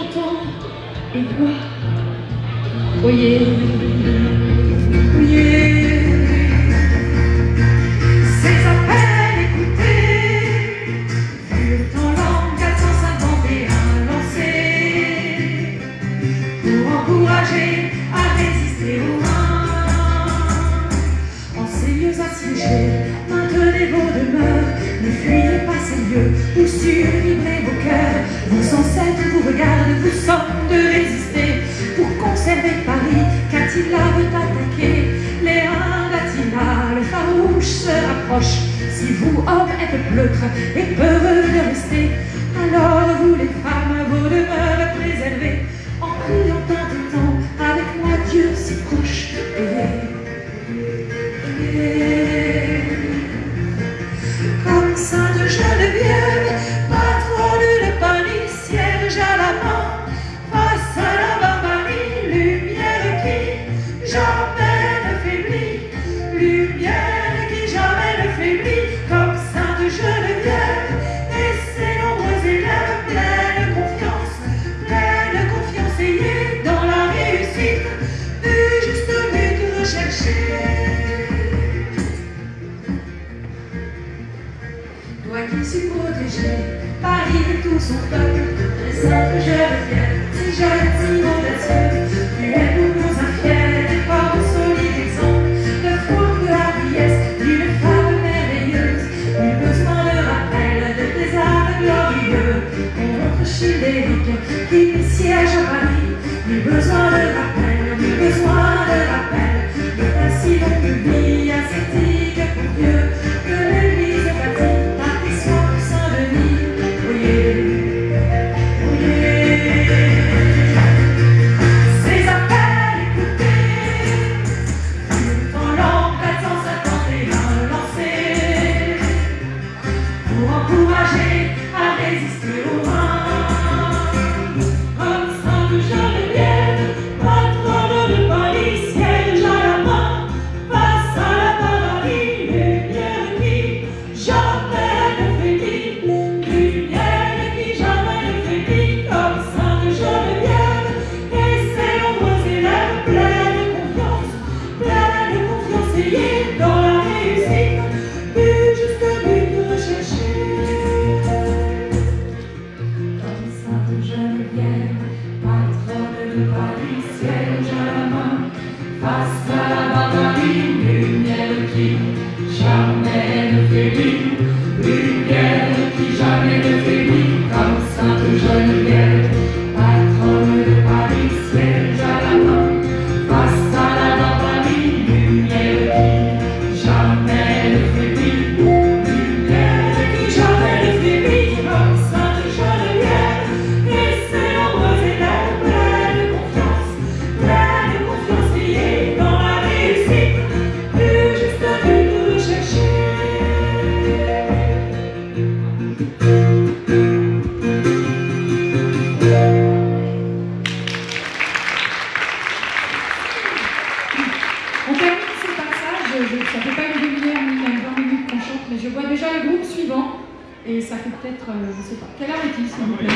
Et les voix. Voyez, voyez, c'est à peine écouté, furent en langue 451 lancés, pour encourager à résister au vin. En ces lieux assiégés, maintenez vos demeures, ne fuyez pas ces lieux, où survivrez vos cœurs, vos ancêtres. Si vous, hommes, êtes pleutres et peureux de rester, alors vous, les femmes, vos demeures préservez en priant de temps avec moi, Dieu si proche. Et, et, protégé, Paris tout son peuple, très simple Geneviève, si jeune, si audacieux, tu es pour nous un fier et fort solide exemple de foi, de hardiesse, d'une femme merveilleuse. Nul besoin de rappel de tes arts glorieux, contre childérique qui siège à Paris. Nul besoin de rappel, nul besoin de rappel, Mas je vois déjà le groupe suivant, et ça fait peut-être, euh, je ne sais pas. Quelle heure est-il, s'il vous plaît?